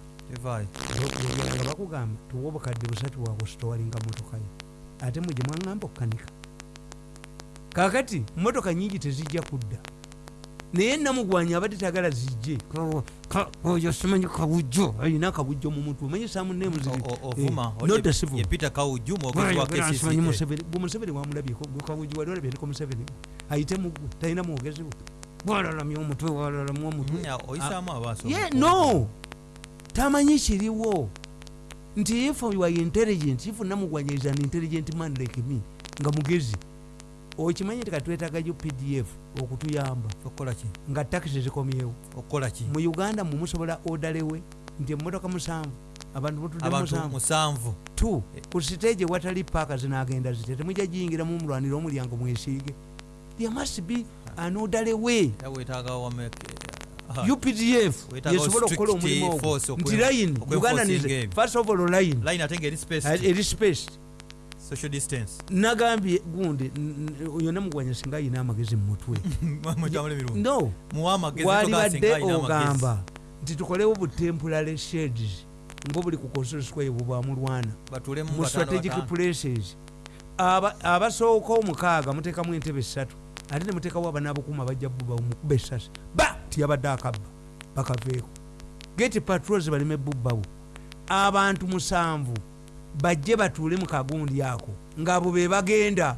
Nga bakugamba tuwa obukadde busatu wakusitowalinga motoka yo ate mwe gyemwaŋŋamba okukanika kakati motoka nyingi tezijja kudda naye namugwanya abadde tagala zijje. Oyo simanyi kabujjo alina kabujjo mu mutwe. Omanyi samunemu O- o- ovuma oli not ye- civil ye peter kawuju mwogezi wa simanyi KCCA. museveni wamulabyeko gwe kabujjo wali olabyeko museveni. Ayite mugwe talina mwogezi bwe walalamya omutwe walalamya omutwe. Ye no! Tamanyi kiriwo. Nti if you are intelligent if namugwanya is an intelligent man like me nga mugezi okimanyi nti katwetagayo pdf okutuyamba okukola ki? Nga takisi zikomyewo okukola ki? Mu uganda mumusobola odalewe nti emotoka musanvu abantu mutudde abantu musanvu. musanvu. Tu ku siteegi watali paaka zinagenda zite temujja giyingiramu mulwanire omulyango mwesiige. There must be an orderly way updf yesobola okukola omulimu ogwo. nti line uganda first of all line. Ngaeri space nagambye gundi n- n- yonna mugwanya singa ayina amagezi mu mutwe. Mukyamula emirundu no. Muwa amagezi walibadde togasinga alina amagezi. ogamba nti tukolewo butemporary shades nga buli ku coastal square bwebwamulwana mu strategic places. Aba- abasooka omukaaga mutekamu entebe esatu ate nemuteekawo abanaabukuuma bajja buba mukuba esasi ba! Tiyabadde akabba bakaveeko. Geti patrols baleme bubbawo. Abantu musanvu bajje batuule mu kagundi ako ngaabo be bagenda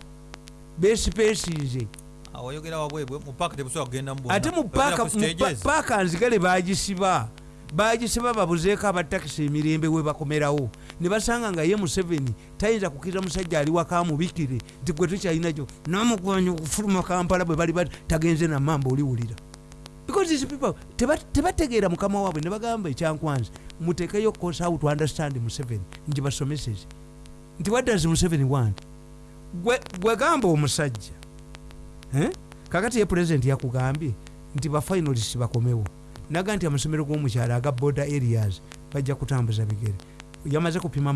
bonna. ate mu Oyogera paaka ku mu stages. pa- paaka nzigale bagisiba bagisiba babuzeeko abatakisi emirembe we bakomerawo ne basanga nga ye museveni tayinza kukkiriza musajja ali waka mubikire nti gwe tukyalinajo namugwanya okufuluma kampala bwe bali tagenze namamba oliwulira because these people teba- tebategeera mukama waabwe ne bagamba ekyankwanzi mutekeyo course how to understand museveni. Nti basomeseze nti what does museveni want? Gwe gwe gamba omusajja Eh? kakati ye pulezidenti yakugambye nti bafinalist bakomewo. Naga nti amasomero g'omukyalo aga border areas bajja kutambuza bigere. Yamaze kupima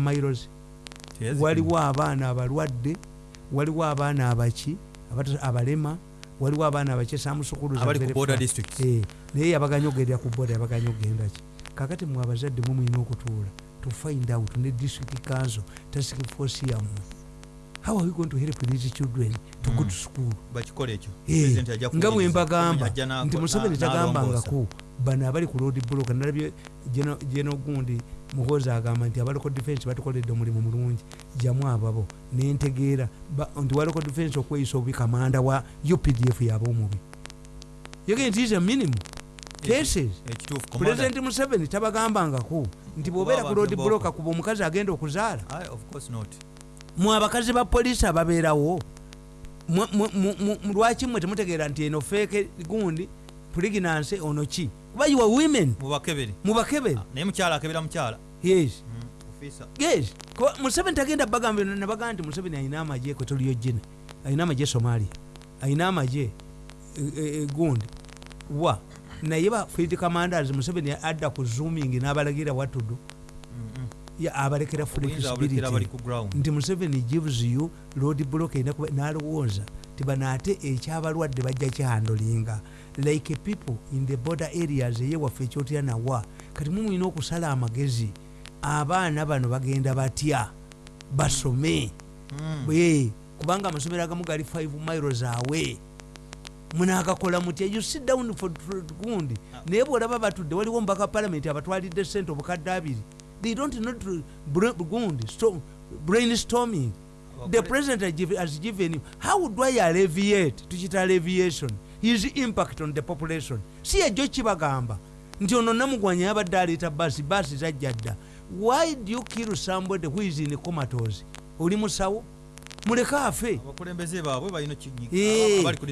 Yes. waliwo abaana abalwadde waliwo abaana abaki abalema waliwo abaana abaki districts. Eh, naye yabaganya ogendera ku boda yabaganya ogenda ki kakati mwe abazadde mwe mulina okutuula to find out ne district council task force yammwe how are we going to help these children to go Mm. to school? Bakikola ekyo. Eh, nga bwe mbagamba nti museveni tagambangako bano abali ku road block nalabye geno gundi muhozi agamba nti abaloko defense batukoledde omulimu mulungi jamu ababo nentegeera nti waloko defense okweyisa obubi kamanda wa updf yaba omubi. Yogee nti is a minimum cases. Pulezidenti museveni tabagambangako nti bwobeera ku road block kuba omukazi agenda okuzaala. Aye, of course not. Mwe abakazi ba polisi ababeerawo mwe- mwe- mu- mu- mu- lwaki mwe temutegeera nti eno feeke gundi pregnancy ono ki? Kuba are women. Mubakebere mubakebere naye mukyala akebera mukyala. Yes. Mm, yes. Museveni tagenda bagamba nabagaa nti museveni alina amagye kwetoliyo gine alina amagye somalia alina amagye e- e- e, gundi. Wa naye ba field commanders museveni adda ku zooming n'abalagira watudu Mm, mm. ya- abalekera nti museveni gives you road block n'alowooza ti bano ate ekyabalwadde bajja kihandolinga like people in the border areas eyewaffe ekyotera nawa kati mumulina okusala amagezi abaana bano bagenda batya? Basome. Mm. kubanga amasomero agamu gali 5 miles awe munagakola mutya you sit down for gundi. Naye bwolaba batudde waliwo mubaka palamenti abatwalidde sente obukadde abiri. They don't not gundi sto- brainstorming. The president has given- has given you how do i alleviate? Tukita alleviation. His impact on the population. Si ejo kibagamba nti ono namugwanya yabadde aleeta basi basi zajja dda. Why do you kill somebody who is in comatos oli musawo muleke afe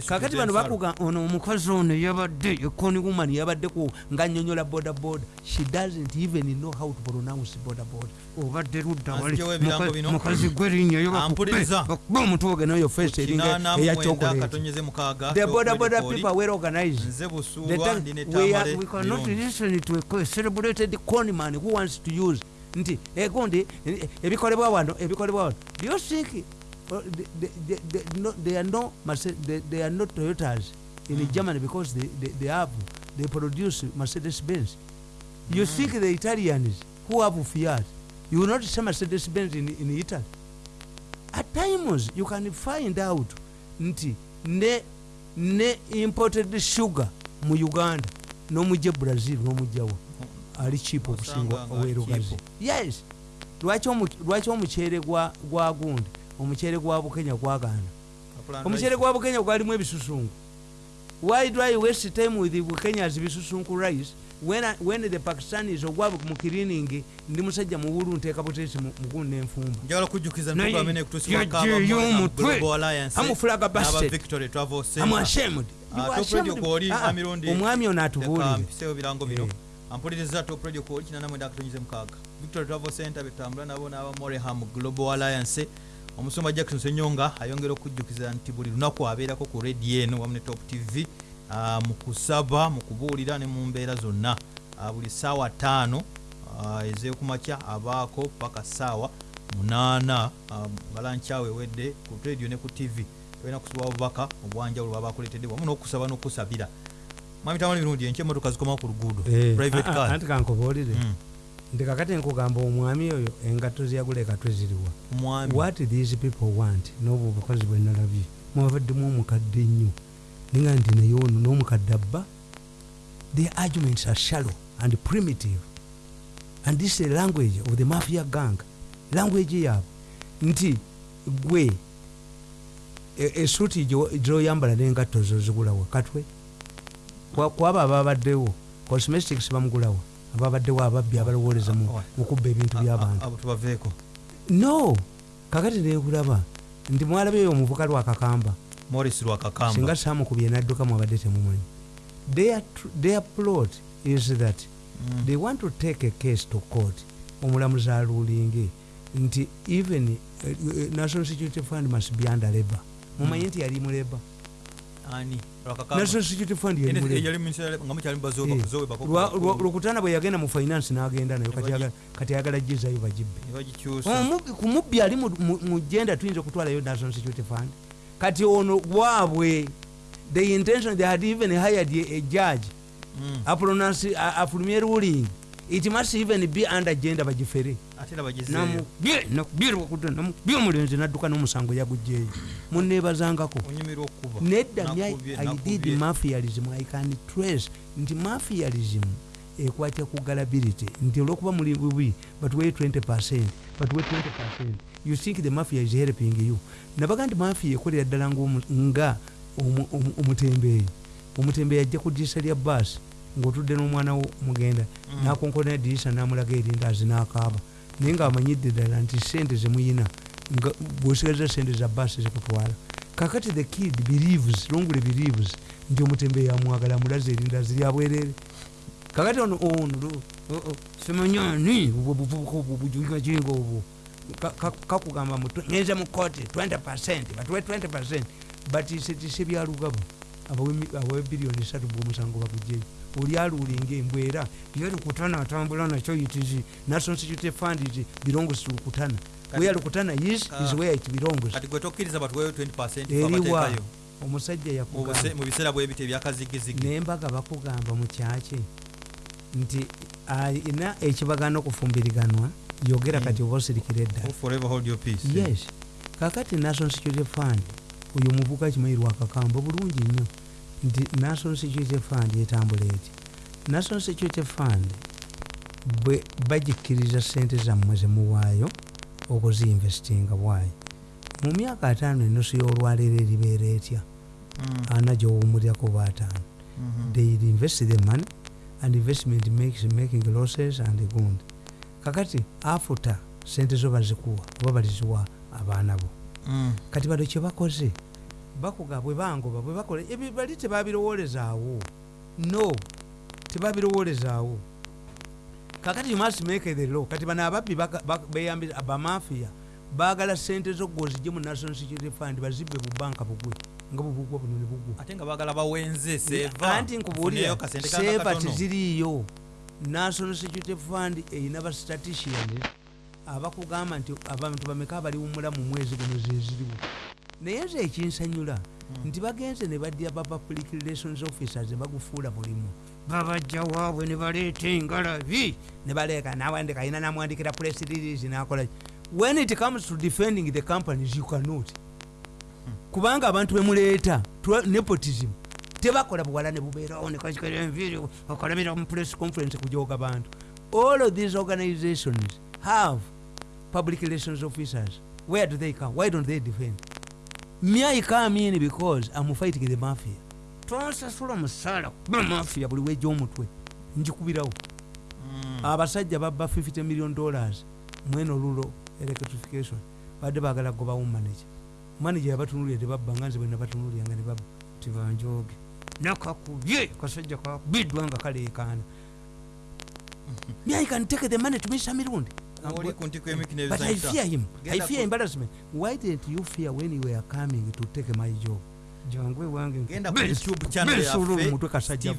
kakati bano bakuga ono omukazi ono yabadde ekoni woman yabadde ku nga nyonyola boda boda she doesn't even know how to pronounce boda boda obadde ludda wali. Azigyewo ebirango muka- bino. mukazi gwerinnyayo Ampuliriza. bakuba omutwe nayo face eringa kinaana mu mwenda eyakyokoleti katonyeze mukaaga the boda boda Topred people were organized. Nze The busuulwa time- ndina we, are, etambale we cannot birungi. listen to a celebrated conman who wants to use. Nti egundi ebikolebwa wano ebikolebwa wano. Do you think uh, they, they, they, no, they are no they, they are not toyotas in Mm. germany because they, they, they have they produce mercedes benz you think the italians who have fiat you will not see mercedes benz in, in italy? At times you can find out nti ne ne imported sugar mu uganda n'omujja brazil n'omujjawa ali cheap okusinga owerugazi yes. Lwaki omu- lwaki omuceere gwa gundi omuceere gwa bukenya gwagaana omuceere gwa bukenya gwalimu ebisusunku why do i waste time with bukenyas bisusunku rice when, I- when the pakistanis ogwabwe mu kiriningi ndi musajja muwulu nteeka ah, amirundi omwami ono atubuulire. bino. Eh. ampuliriza top radio akatonyize mukaaga. Victoria travel center betambula nabo n'aba moreham global alliance omusumba jackson senyonga ayongera okujjukiza nti buli lunaku abeerako ku radio eno wamu ne top tv mu kusaba mu kubuulira ne mu mbeera zonna. Buli saawa ttaano ah, ez'ekumakya abaako paka saawa munaana ah, balankyawe ewedde ku radio ne ku tv tulina kusiba obubaka obwanjawulo baba bakuleetedde wamu n'okusaba n'okusabira. Mwami tamali birungi enkya emotoka zikomawo ku luguudo. Eh, private car. anti kankubuulire Mm. Nti kakati nkugamba omwami oyo engatto zeyagula ekatwe ziriwa what these people want? N'obwo obukozi bwe nalabye. Mwabaddemu omukadde nnyo ninga nti naye ono n'omukadde abba. Their arguments are shallow and primitive. And this is the language of the mafia gang. Language yaabwe nti gwe e- esuuti gyo- gyoyambala n'engatto zo zigulawa katwe. Kwa- kwabo ababaddewo. Cosmetics bamugulawa ababaddewo ababbi abalowoleza mu Ah, mu kubba ebintu by'abantu no kakati nekulaba nti mwalabeyo omuvuka lwakakamba singa samukubye nadduka mwabadde temumanyi. Their, plot is that Mm. they want to take a case to court. Omulamuzi alulinge nti even uh, national security fund must be under labor. Mumanyi nti yali mu labor ani? lwakakamba national security fund lwokutaana bwe yagenda mu finance n'agenda nayo kati ayagala gizayo bagibbe bagikyusa Omubbi- ku mubbi ali mu- genda tuyinza okutwalayo national security fund. Kati ono waabwe the intention they had even hired a, judge. Mm. aprononce afulumye ruling it must even be under genda bagifere namubye omulenzi nadduka n'omusango onyumirwa okukuba nedda Nakubye- i did nakubye. mafialism i can trace nti mafialism ekwatya ku galability nti olwokuba muli bubi batuwe 20 batuwe 20 you think the mafia is helping you? Nabaga nti mafia ekolera ddala nga omu- omu- omutembeeyi. Omutembeeyi ajja ku ddirisa lya baasi ng'otudde n'omwana wo mugenda Mm. nakonkona eddirisa namulaga erindaazi n'akaaba naye ng'amanyidde ddala nti sente zemuyina bwosigaza sente za baasi zikutwala. Kakati the kid believes longule believes nti omutembeeyi amwagala amulaze erindaazi lyabwerere kakati ono ono lo- o- o, simanyani obwo buvubuka obwo bujingajinga obwo Ka- ka- kakugamba ngenze mu kooti 20 batuwe 20 batiisetise byalugabo abawe biliyoni esatu bwomusango bagugyeyo oli aluulinga embwera ye lukutana atambula nakyo itizi national security fund iti belongs to lukutana. Kati- where lukutana is Ka- is where it belongs. Kati gwe tokkiriza batuweyo 20 eriwa omusajja mu yakugamba. buse- mu biseera bwebito ebyakazigizigi nembaga bakugamba mu kyaki nti alina ekibagana okufumbiriganwa yogera Mm. kati oba osirikira edda forever hold your peace. Yes. Kakati national security fund oyo muvuka kimanyi lwakakamba bulungi nnyo nti national security fund etambula eti national security fund bwe bagikkiriza sente zammwe zemuwaayo okuziinvestinga bwayo mu myaka ataano enusu y'olwaleero eribeera etya? Mm, ana gyowumulyako baataano mhm. they invest the money and investment makes making losses and gundi kakati afuta sente zo bazikuwa oba baliziwa abaana bo. Mm, kati bano kyebakoze bakuga bwe bangoba bwe bakola ebyo bali tebabirowolezaawo no tebabirowolezaawo kakati you must make the law kati bano ababbi beyambira abamafiya baagala sente zo gwozijje mu national security fund bazibbe bu banka bugwe nga bubugwa buno ne bugwa. Ate nga baagala bawenze seva anti nkubuulira Funeyo kasente kanga seva katono. teziriiyo. National security fund erina bastatician abakugamba nti abantu bameka abaliwumula mu mwezi guno zeziriwo naye nze ekinsanyula nti bagenze ne baddya ba public relations officers bagufuula bulimu babajja waabwe ne baleeta engalabi. Ne baleeka nawandika ayina namwandikira press release nakola. When it comes to defending the companies you cannot. Kubanga abantu bemuleeta nepotism tebakola buwala ne bubeerawo nekakikera enviiri okolabira mu press conference kujoga bantu. All of these organizations have public relations officers. Where do they come? Why don't they defend me i come in because i'm fighting the mafia. Tonsasula musaala kuba mafia buli wejja omutwe. Njikubirawo Mm, abasajja babba 50 million dollars mweno lulo electrification. Badde bagala gobawo manager manager yabatunulira tebabba nga nze bwe nabatunulira nga nebabba tibanjoge nakakubye kasajja kakubiddwa nga kaleekaana. Me i can take the money to misa mirundi. oli ku ntiko but i fear him. I fear embarrassment. Why didn't you fear when you were coming to take my job? Jangwe wange genda ku youtube channel besuula yaffe omutwe kasajja